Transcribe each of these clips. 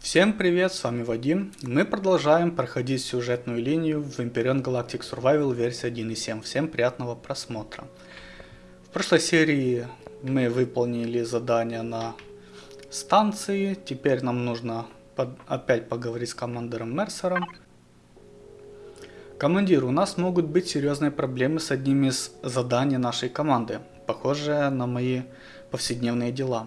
Всем привет, с вами Вадим. Мы продолжаем проходить сюжетную линию в Empyrean Galactic Survival версии 1.7. Всем приятного просмотра. В прошлой серии мы выполнили задание на станции. Теперь нам нужно под... опять поговорить с командиром Мерсером. Командир, у нас могут быть серьезные проблемы с одним из заданий нашей команды, похожие на мои повседневные дела.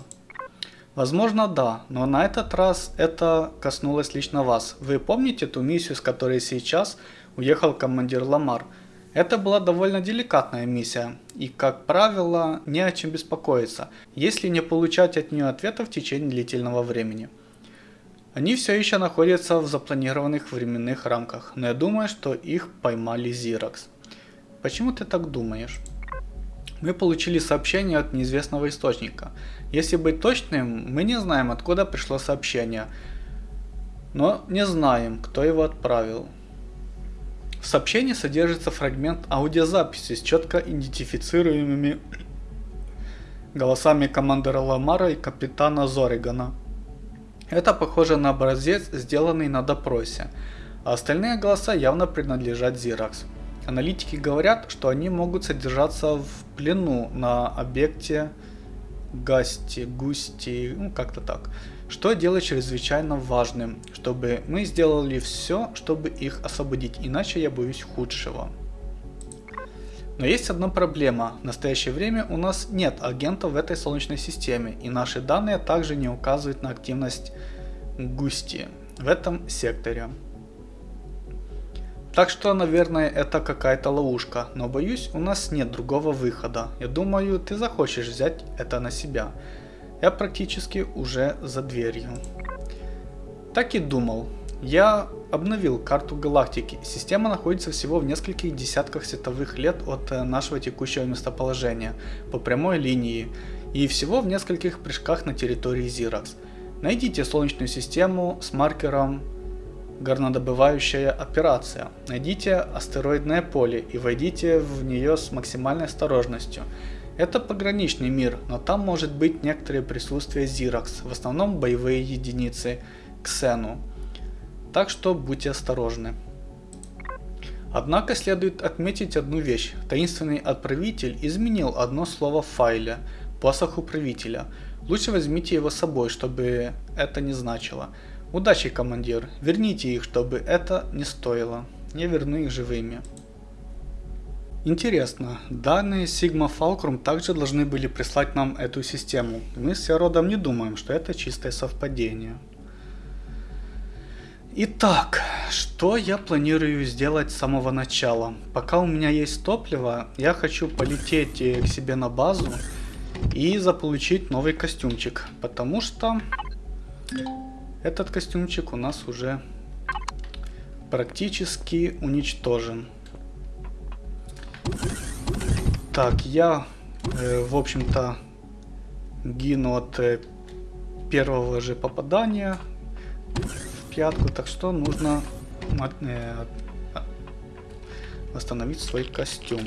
Возможно, да, но на этот раз это коснулось лично вас. Вы помните ту миссию, с которой сейчас уехал командир Ламар? Это была довольно деликатная миссия, и, как правило, не о чем беспокоиться, если не получать от нее ответа в течение длительного времени. Они все еще находятся в запланированных временных рамках, но я думаю, что их поймали Зиракс. Почему ты так думаешь? Мы получили сообщение от неизвестного источника. Если быть точным, мы не знаем, откуда пришло сообщение, но не знаем, кто его отправил. В сообщении содержится фрагмент аудиозаписи с четко идентифицируемыми голосами командира Ламара и капитана Зоригана. Это похоже на образец, сделанный на допросе, а остальные голоса явно принадлежат Зиракс. Аналитики говорят, что они могут содержаться в плену на объекте Гасти, Густи, ну как-то так. Что делает чрезвычайно важным, чтобы мы сделали все, чтобы их освободить, иначе я боюсь худшего. Но есть одна проблема. В настоящее время у нас нет агентов в этой солнечной системе, и наши данные также не указывают на активность Густи в этом секторе. Так что, наверное, это какая-то ловушка, но боюсь, у нас нет другого выхода. Я думаю, ты захочешь взять это на себя. Я практически уже за дверью. Так и думал. Я обновил карту галактики. Система находится всего в нескольких десятках световых лет от э, нашего текущего местоположения, по прямой линии, и всего в нескольких прыжках на территории Зиракс. Найдите Солнечную систему с маркером горнодобывающая операция. Найдите астероидное поле и войдите в нее с максимальной осторожностью. Это пограничный мир, но там может быть некоторое присутствие Зиракс, в основном боевые единицы Ксену. Так что будьте осторожны. Однако следует отметить одну вещь. Таинственный отправитель изменил одно слово в файле, посох управителя. Лучше возьмите его с собой, чтобы это не значило. Удачи, командир. Верните их, чтобы это не стоило. Я верну их живыми. Интересно, данные Sigma Fulcrum также должны были прислать нам эту систему. Мы с Родом не думаем, что это чистое совпадение. Итак, что я планирую сделать с самого начала? Пока у меня есть топливо, я хочу полететь э, к себе на базу и заполучить новый костюмчик. Потому что этот костюмчик у нас уже практически уничтожен. Так, я, э, в общем-то, гину от э, первого же попадания в пятку, так что нужно э, восстановить свой костюм.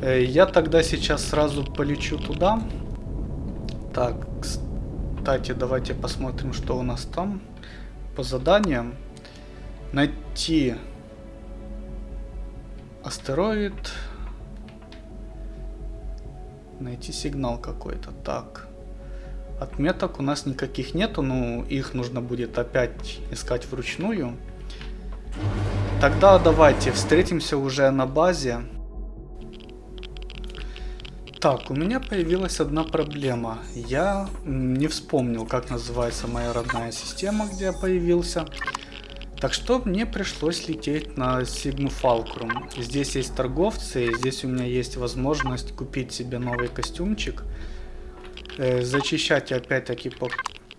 Э, я тогда сейчас сразу полечу туда. Так, кстати, давайте посмотрим, что у нас там по заданиям. Найти астероид. Найти сигнал какой-то. Так. Отметок у нас никаких нету, но их нужно будет опять искать вручную. Тогда давайте встретимся уже на базе. Так, у меня появилась одна проблема. Я не вспомнил, как называется моя родная система, где я появился. Так что мне пришлось лететь на Sigma Fulcrum. Здесь есть торговцы, здесь у меня есть возможность купить себе новый костюмчик. Э, зачищать я опять-таки по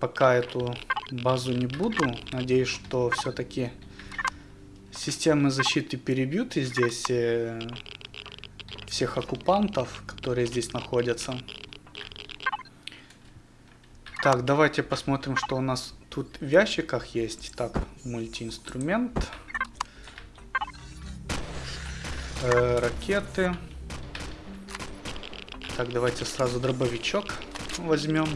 пока эту базу не буду. Надеюсь, что все-таки системы защиты перебьют и здесь э, всех оккупантов, которые здесь находятся. Так, давайте посмотрим, что у нас тут в ящиках есть. Так, мультиинструмент. Э, ракеты. Так, давайте сразу дробовичок возьмем.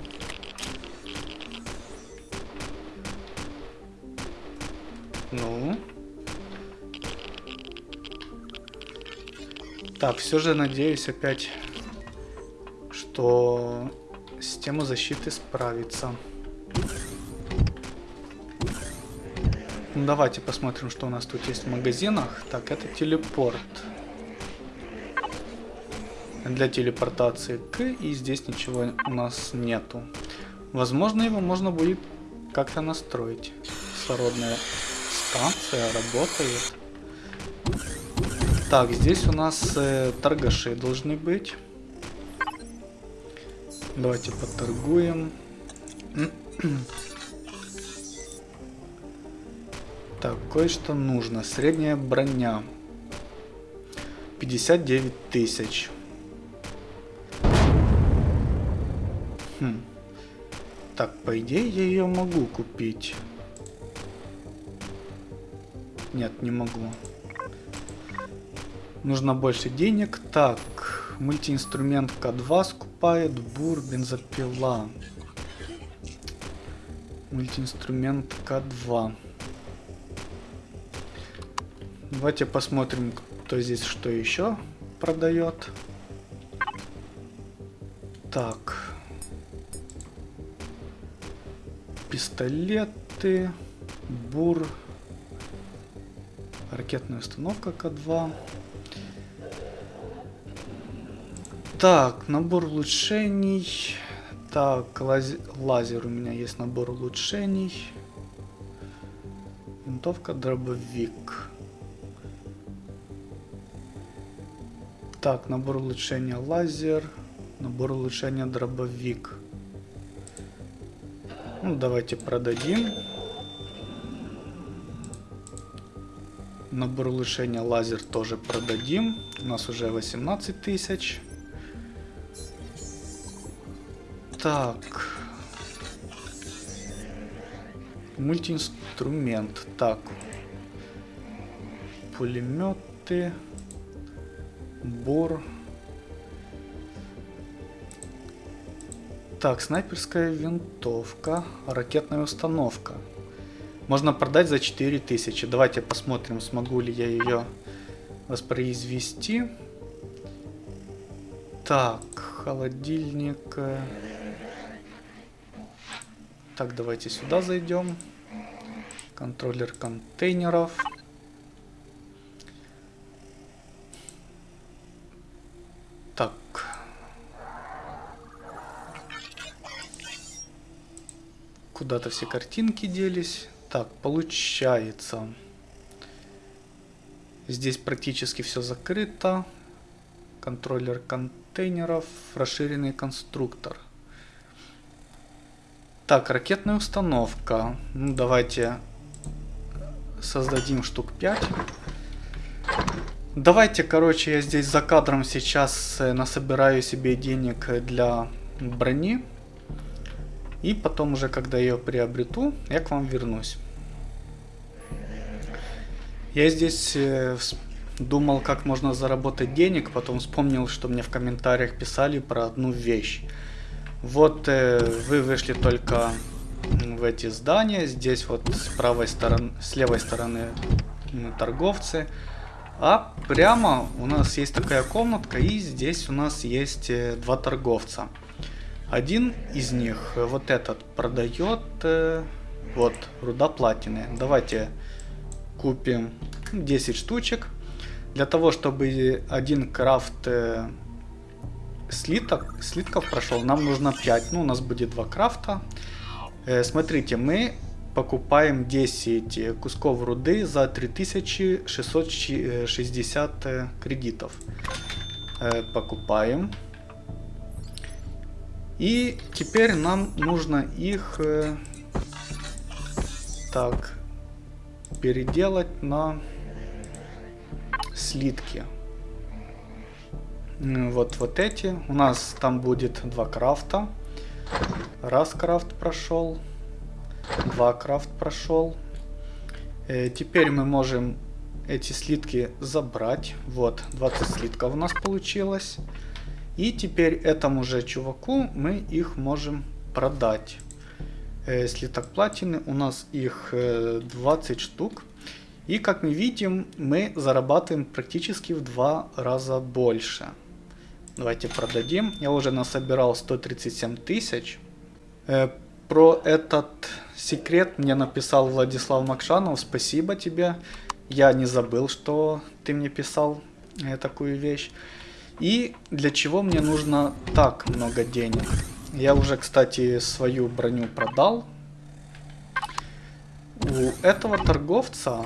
Так, все же надеюсь опять, что система защиты справится. Ну, давайте посмотрим, что у нас тут есть в магазинах. Так, это телепорт. Для телепортации к, и здесь ничего у нас нету. Возможно, его можно будет как-то настроить. Кислородная станция работает. Так, здесь у нас э, торгаши должны быть. Давайте поторгуем. так, кое-что нужно. Средняя броня. 59 тысяч. Хм. Так, по идее я ее могу купить. Нет, не могу. Нужно больше денег. Так, мультиинструмент К2 скупает. Бур, бензопила. Мультиинструмент К2. Давайте посмотрим, кто здесь что еще продает. Так. Пистолеты. Бур. Ракетная установка К2. Так, набор улучшений. Так, лаз... лазер у меня есть набор улучшений. Винтовка, дробовик. Так, набор улучшения лазер. Набор улучшения дробовик. Ну, давайте продадим. Набор улучшения лазер тоже продадим. У нас уже 18 тысяч. Так. Мультиинструмент. Так. Пулеметы. Бор. Так, снайперская винтовка. Ракетная установка. Можно продать за 4000. Давайте посмотрим, смогу ли я ее воспроизвести. Так, холодильник. Так, давайте сюда зайдем. Контроллер контейнеров. Так. Куда-то все картинки делись. Так, получается. Здесь практически все закрыто. Контроллер контейнеров, расширенный конструктор. Так, ракетная установка. Ну, давайте создадим штук 5. Давайте, короче, я здесь за кадром сейчас э, насобираю себе денег для брони. И потом уже, когда ее приобрету, я к вам вернусь. Я здесь э, думал, как можно заработать денег, потом вспомнил, что мне в комментариях писали про одну вещь. Вот э, вы вышли только в эти здания, здесь вот с правой стороны, с левой стороны торговцы, а прямо у нас есть такая комнатка, и здесь у нас есть э, два торговца. Один из них, э, вот этот, продает э, вот руда платины. Давайте купим 10 штучек. Для того, чтобы один крафт слиток, слитков прошел, нам нужно 5. Ну, у нас будет 2 крафта. Э, смотрите, мы покупаем 10 кусков руды за 3660 э, кредитов. Э, покупаем. И теперь нам нужно их э, так переделать на слитки. Вот, вот эти. У нас там будет два крафта. Раз крафт прошел. Два крафт прошел. Э, теперь мы можем эти слитки забрать. Вот, 20 слитков у нас получилось. И теперь этому же чуваку мы их можем продать. э, слиток платины. У нас их э, 20 штук. И как мы видим, мы зарабатываем практически в два раза больше. Давайте продадим. Я уже насобирал 137 тысяч. Э, про этот секрет мне написал Владислав Макшанов. Спасибо тебе. Я не забыл, что ты мне писал э, такую вещь. И для чего мне нужно так много денег? Я уже, кстати, свою броню продал. У этого торговца,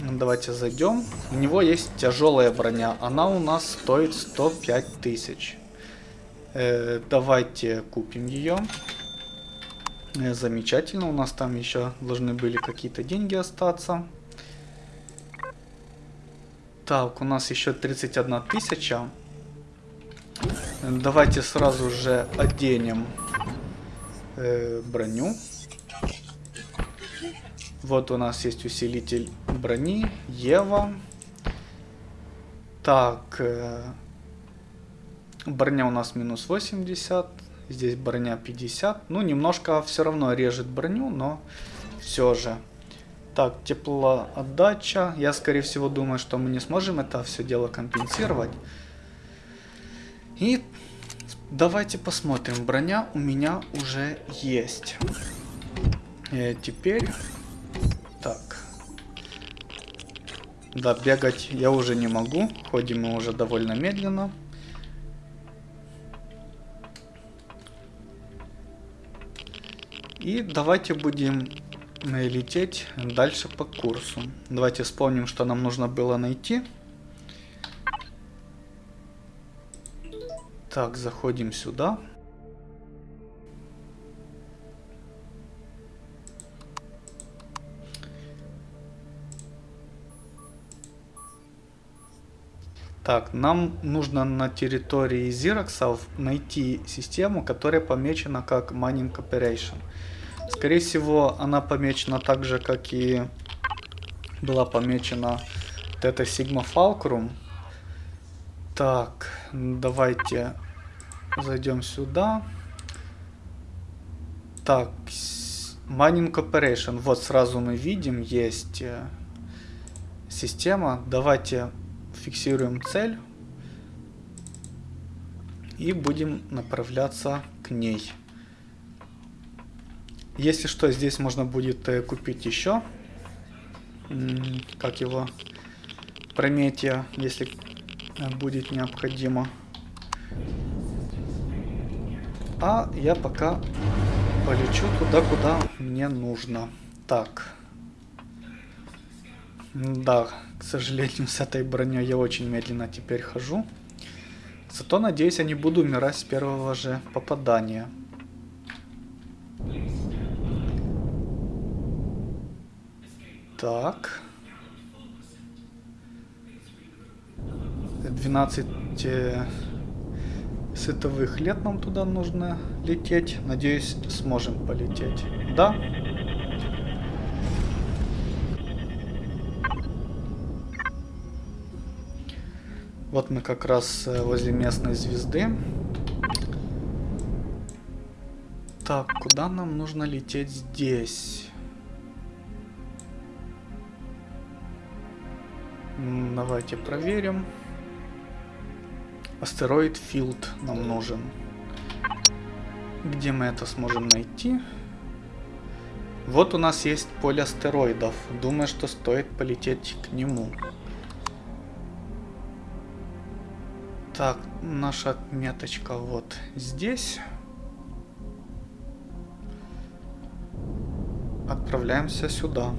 давайте зайдем, у него есть тяжелая броня. Она у нас стоит 105 тысяч. Э, давайте купим ее. Э, замечательно, у нас там еще должны были какие-то деньги остаться. Так, у нас еще 31 тысяча. Давайте сразу же оденем э, броню. Вот у нас есть усилитель брони, Ева. Так, э, броня у нас минус 80, здесь броня 50. Ну, немножко все равно режет броню, но все же. Так, теплоотдача. Я, скорее всего, думаю, что мы не сможем это все дело компенсировать. И давайте посмотрим. Броня у меня уже есть. И э, теперь... Да, бегать я уже не могу. Ходим мы уже довольно медленно. И давайте будем лететь дальше по курсу. Давайте вспомним, что нам нужно было найти. Так, заходим сюда. Так, нам нужно на территории Зироксов найти систему, которая помечена как Mining Operation. Скорее всего, она помечена так же, как и была помечена вот эта Sigma Fulcrum. Так, давайте зайдем сюда. Так, Mining Operation. Вот сразу мы видим, есть э, система. Давайте фиксируем цель. И будем направляться к ней. Если что, здесь можно будет э, купить еще. Как его? Прометия, если э, будет необходимо. А я пока полечу туда, куда мне нужно. Так. Да, к сожалению, с этой броней я очень медленно теперь хожу. Зато, надеюсь, я не буду умирать с первого же попадания. Так. 12 э, световых лет нам туда нужно лететь. Надеюсь, сможем полететь. Да. Вот мы как раз э, возле местной звезды. Так, куда нам нужно лететь здесь? Давайте проверим. Астероид Филд нам нужен. Где мы это сможем найти? Вот у нас есть поле астероидов. Думаю, что стоит полететь к нему. Так, наша меточка вот здесь. Отправляемся сюда.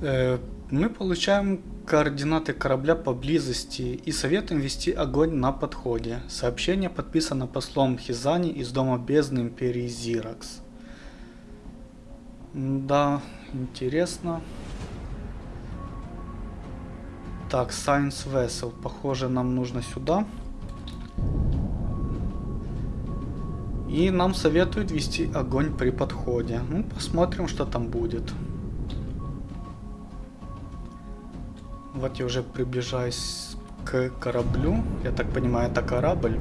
Э, мы получаем координаты корабля поблизости и советуем вести огонь на подходе. Сообщение подписано послом Хизани из Дома Бездны Империи Зиракс. Да, интересно. Так, Science Vessel. Похоже, нам нужно сюда. И нам советуют вести огонь при подходе. Ну, посмотрим, что там будет. Вот я уже приближаюсь к кораблю. Я так понимаю, это корабль.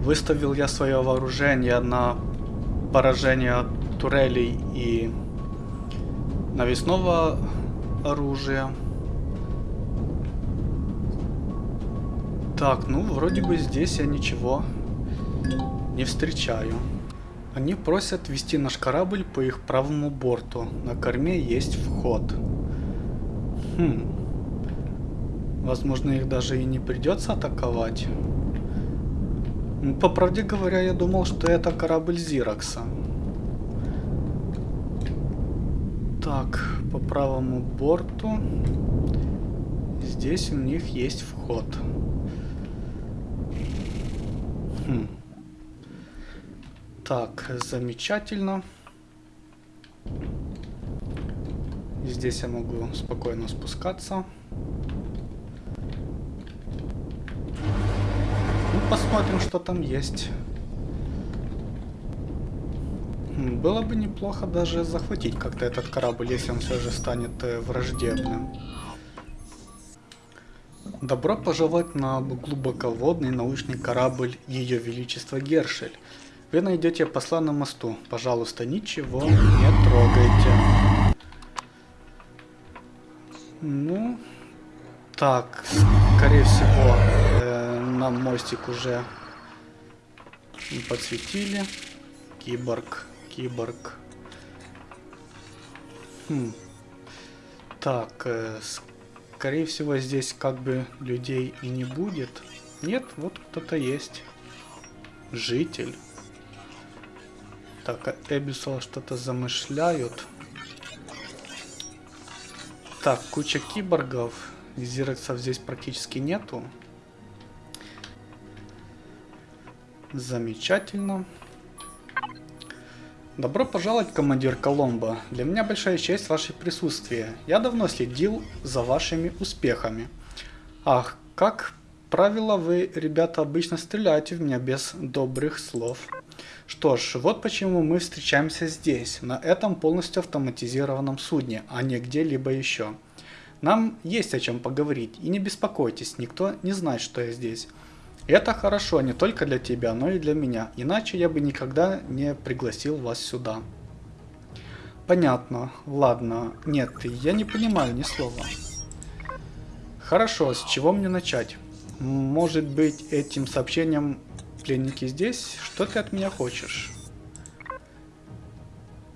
Выставил я свое вооружение на поражение турелей и навесного оружия. Так, ну вроде бы здесь я ничего не встречаю. Они просят вести наш корабль по их правому борту. На корме есть вход. Хм. Возможно, их даже и не придется атаковать. Ну, по правде говоря, я думал, что это корабль Зиракса. Так, по правому борту. Здесь у них есть вход. Хм. Так, замечательно. Здесь я могу спокойно спускаться. Посмотрим, что там есть. Было бы неплохо даже захватить как-то этот корабль, если он все же станет э, враждебным. Добро пожаловать на глубоководный научный корабль Ее Величество Гершель. Вы найдете посла на мосту. Пожалуйста, ничего не трогайте. Ну, так, скорее всего, нам мостик уже подсветили. Киборг, киборг. Хм. Так, э, скорее всего, здесь как бы людей и не будет. Нет, вот кто-то есть. Житель. Так, а Эбисол что-то замышляют. Так, куча киборгов. Зирексов здесь практически нету. Замечательно. Добро пожаловать, командир Коломбо. Для меня большая честь ваше присутствие. Я давно следил за вашими успехами. Ах, как правило, вы, ребята, обычно стреляете в меня без добрых слов. Что ж, вот почему мы встречаемся здесь, на этом полностью автоматизированном судне, а не где-либо еще. Нам есть о чем поговорить, и не беспокойтесь, никто не знает, что я здесь. Это хорошо не только для тебя, но и для меня, иначе я бы никогда не пригласил вас сюда. Понятно, ладно, нет, я не понимаю ни слова. Хорошо, с чего мне начать? Может быть этим сообщением Пленники здесь? Что ты от меня хочешь?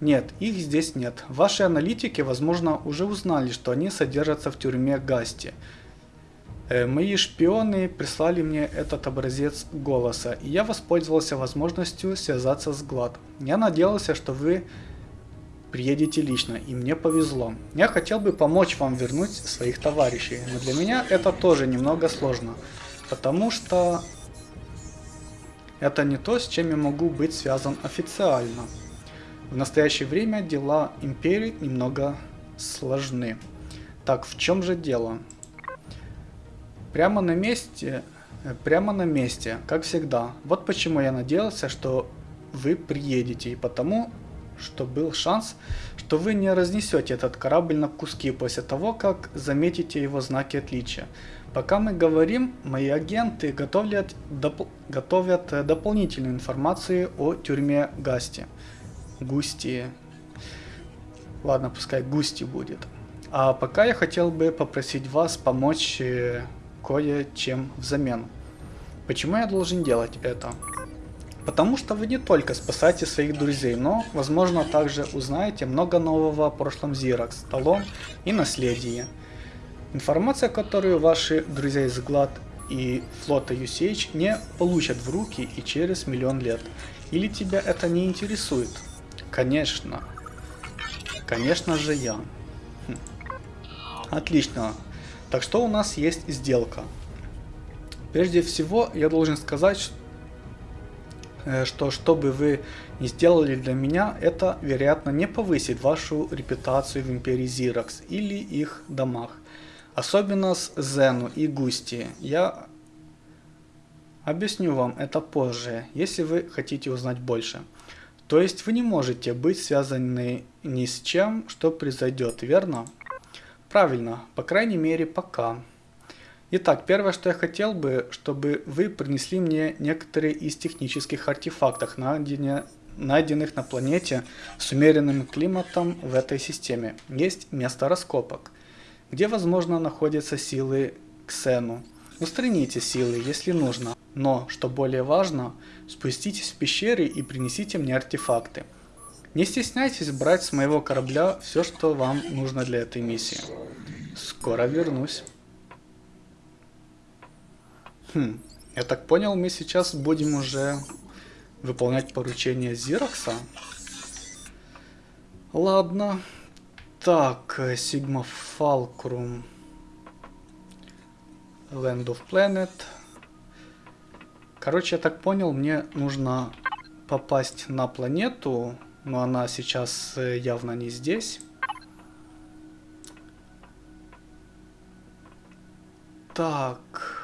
Нет, их здесь нет. Ваши аналитики, возможно, уже узнали, что они содержатся в тюрьме Гасти. Э, мои шпионы прислали мне этот образец голоса, и я воспользовался возможностью связаться с Глад. Я надеялся, что вы приедете лично, и мне повезло. Я хотел бы помочь вам вернуть своих товарищей, но для меня это тоже немного сложно, потому что это не то, с чем я могу быть связан официально. В настоящее время дела империи немного сложны. Так, в чем же дело? Прямо на месте, э, прямо на месте, как всегда. Вот почему я надеялся, что вы приедете, и потому, что был шанс, что вы не разнесете этот корабль на куски после того, как заметите его знаки отличия. Пока мы говорим, мои агенты готовят, доп, готовят э, дополнительную информацию о тюрьме Гасти. Густи. Ладно, пускай Густи будет. А пока я хотел бы попросить вас помочь э, кое-чем взамен. Почему я должен делать это? Потому что вы не только спасаете своих друзей, но, возможно, также узнаете много нового о прошлом Зиракс, Талон и наследии. Информация, которую ваши друзья из Глад и флота UCH не получат в руки и через миллион лет. Или тебя это не интересует? Конечно. Конечно же я. Хм. Отлично. Так что у нас есть сделка. Прежде всего, я должен сказать, э, что что бы вы ни сделали для меня, это, вероятно, не повысит вашу репутацию в Империи Зиракс или их домах. Особенно с Зену и Густи. Я объясню вам это позже, если вы хотите узнать больше. То есть вы не можете быть связаны ни с чем, что произойдет, верно? Правильно, по крайней мере пока. Итак, первое, что я хотел бы, чтобы вы принесли мне некоторые из технических артефактов, найденных на планете с умеренным климатом в этой системе. Есть место раскопок, где, возможно, находятся силы Ксену. Устраните силы, если нужно, но, что более важно, спуститесь в пещеры и принесите мне артефакты. Не стесняйтесь брать с моего корабля все, что вам нужно для этой миссии. Скоро вернусь. Хм, я так понял, мы сейчас будем уже выполнять поручение Зирокса. Ладно. Так, Сигма Фалкрум. Land of Planet. Короче, я так понял, мне нужно попасть на планету, но она сейчас э, явно не здесь. Так.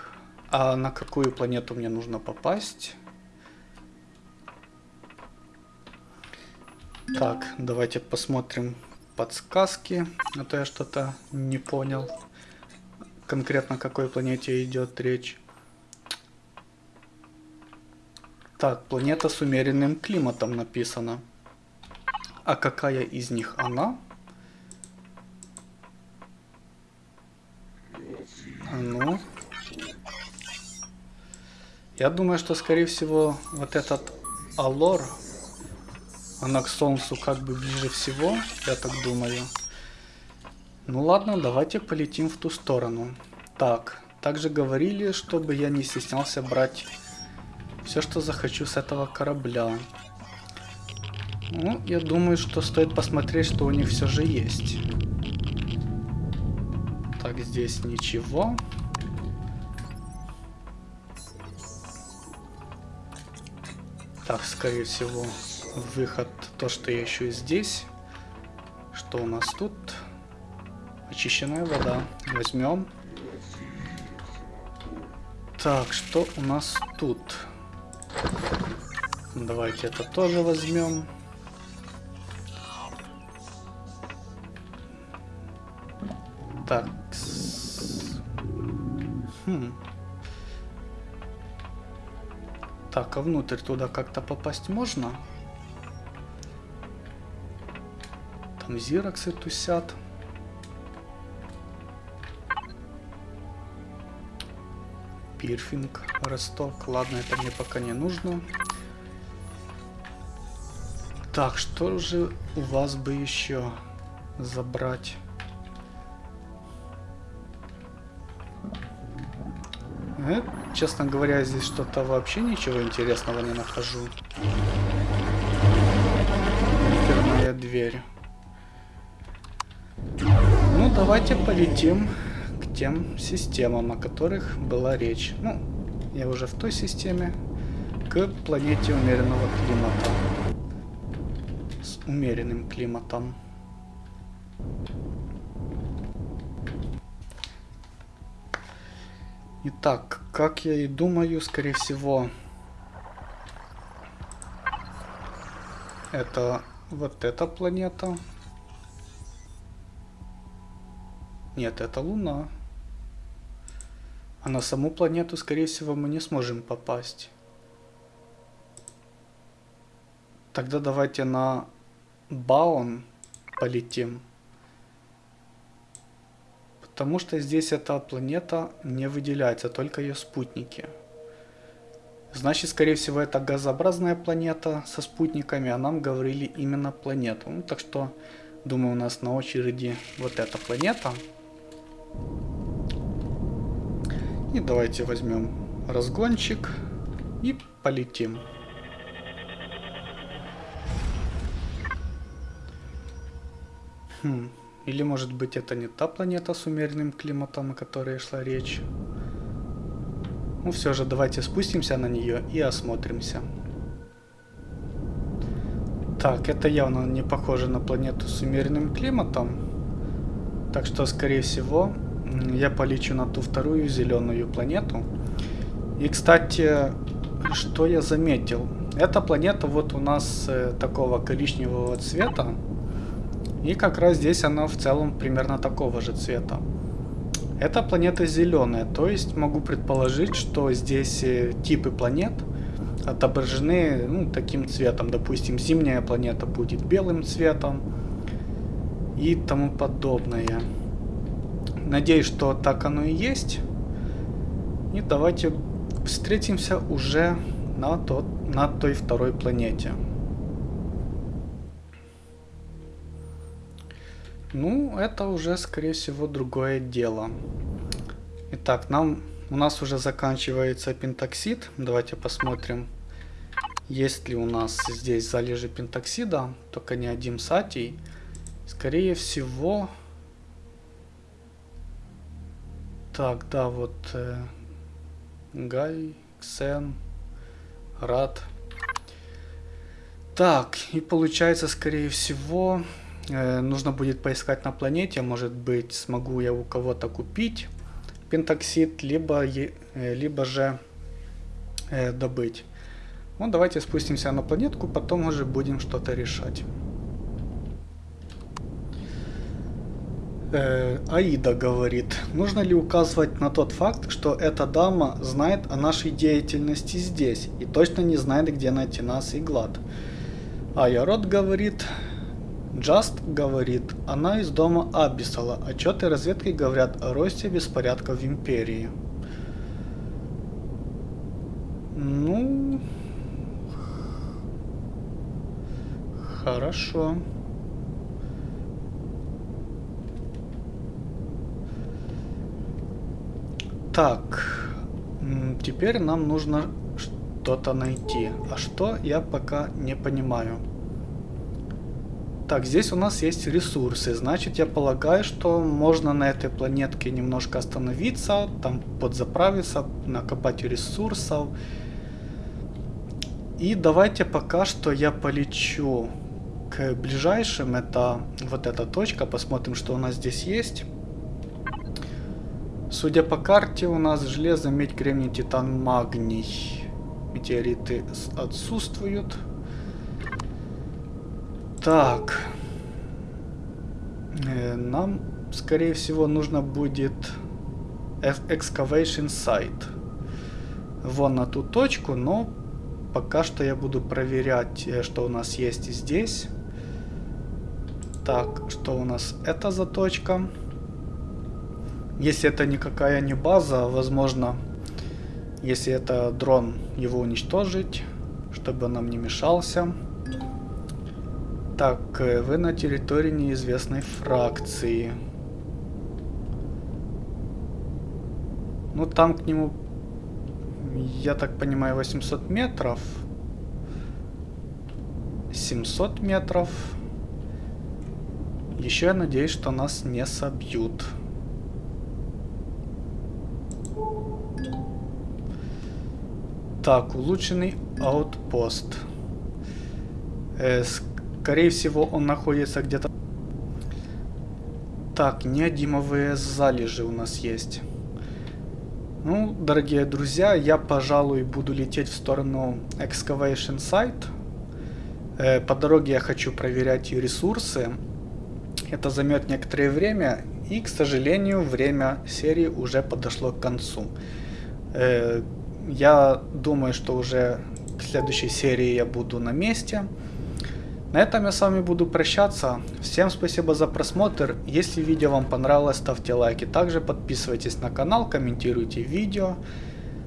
А на какую планету мне нужно попасть? Так, давайте посмотрим подсказки, а то я что-то не понял. Конкретно о какой планете идет речь. Так, планета с умеренным климатом написано. А какая из них она? А ну, я думаю, что, скорее всего, вот этот Алор, она к Солнцу как бы ближе всего, я так думаю. Ну ладно, давайте полетим в ту сторону. Так, также говорили, чтобы я не стеснялся брать все, что захочу с этого корабля. Ну, я думаю, что стоит посмотреть, что у них все же есть. Так, здесь ничего. Так, скорее всего, выход то, что я ищу здесь. Что у нас тут? Очищенная вода. Возьмем. Так, что у нас тут? Давайте это тоже возьмем. Так, а внутрь туда как-то попасть можно? Там зироксы тусят. Пирфинг, росток. Ладно, это мне пока не нужно. Так, что же у вас бы еще забрать? Э, честно говоря, здесь что-то вообще ничего интересного не нахожу. Дверная дверь. Ну, давайте полетим к тем системам, о которых была речь. Ну, я уже в той системе. К планете умеренного климата. С умеренным климатом. Итак, как я и думаю, скорее всего, это вот эта планета. Нет, это Луна. А на саму планету, скорее всего, мы не сможем попасть. Тогда давайте на Баун полетим. Потому что здесь эта планета не выделяется, только ее спутники. Значит, скорее всего, это газообразная планета со спутниками, а нам говорили именно планету. Ну, так что, думаю, у нас на очереди вот эта планета. И давайте возьмем разгончик и полетим. Хм. Или может быть это не та планета с умеренным климатом, о которой шла речь. Ну все же давайте спустимся на нее и осмотримся. Так, это явно не похоже на планету с умеренным климатом. Так что, скорее всего, я полечу на ту вторую зеленую планету. И, кстати, что я заметил? Эта планета вот у нас э, такого коричневого цвета. И как раз здесь она в целом примерно такого же цвета. Эта планета зеленая, то есть могу предположить, что здесь э, типы планет отображены ну, таким цветом. Допустим, зимняя планета будет белым цветом и тому подобное. Надеюсь, что так оно и есть. И давайте встретимся уже на, тот, на той второй планете. Ну, это уже, скорее всего, другое дело. Итак, нам у нас уже заканчивается пентоксид. Давайте посмотрим, есть ли у нас здесь залежи пентоксида, только не один сатий. Скорее всего... Так, да, вот... Э, Гай, Ксен, Рад. Так, и получается, скорее всего, нужно будет поискать на планете, может быть, смогу я у кого-то купить пентоксид, либо, э, либо же э, добыть. Ну, давайте спустимся на планетку, потом уже будем что-то решать. Э, Аида говорит, нужно ли указывать на тот факт, что эта дама знает о нашей деятельности здесь и точно не знает, где найти нас и Глад. А Ярод говорит, Джаст говорит, она из дома Аббисала. Отчеты разведки говорят о росте беспорядков в Империи. Ну... Хорошо. Так. Теперь нам нужно что-то найти. А что, я пока не понимаю. Так, здесь у нас есть ресурсы. Значит, я полагаю, что можно на этой планетке немножко остановиться, там подзаправиться, накопать ресурсов. И давайте пока что я полечу к ближайшим. Это вот эта точка. Посмотрим, что у нас здесь есть. Судя по карте, у нас железо, медь, кремний, титан, магний. Метеориты отсутствуют. Так. Э, нам, скорее всего, нужно будет excavation site. Вон на ту точку, но пока что я буду проверять, э, что у нас есть здесь. Так, что у нас это за точка? Если это никакая не база, возможно, если это дрон, его уничтожить, чтобы он нам не мешался. Так, э, вы на территории неизвестной фракции. Ну, там к нему, я так понимаю, 800 метров. 700 метров. Еще я надеюсь, что нас не собьют. Так, улучшенный аутпост. Э, Скорее всего, он находится где-то... Так, неодимовые залежи у нас есть. Ну, дорогие друзья, я, пожалуй, буду лететь в сторону Excavation Site. Э, по дороге я хочу проверять ресурсы. Это займет некоторое время. И, к сожалению, время серии уже подошло к концу. Э, я думаю, что уже к следующей серии я буду на месте. На этом я с вами буду прощаться. Всем спасибо за просмотр. Если видео вам понравилось, ставьте лайки. Также подписывайтесь на канал, комментируйте видео.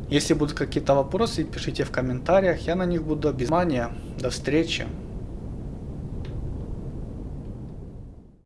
Если будут какие-то вопросы, пишите в комментариях. Я на них буду без внимания. До встречи.